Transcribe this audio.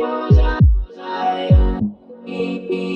Bye. I,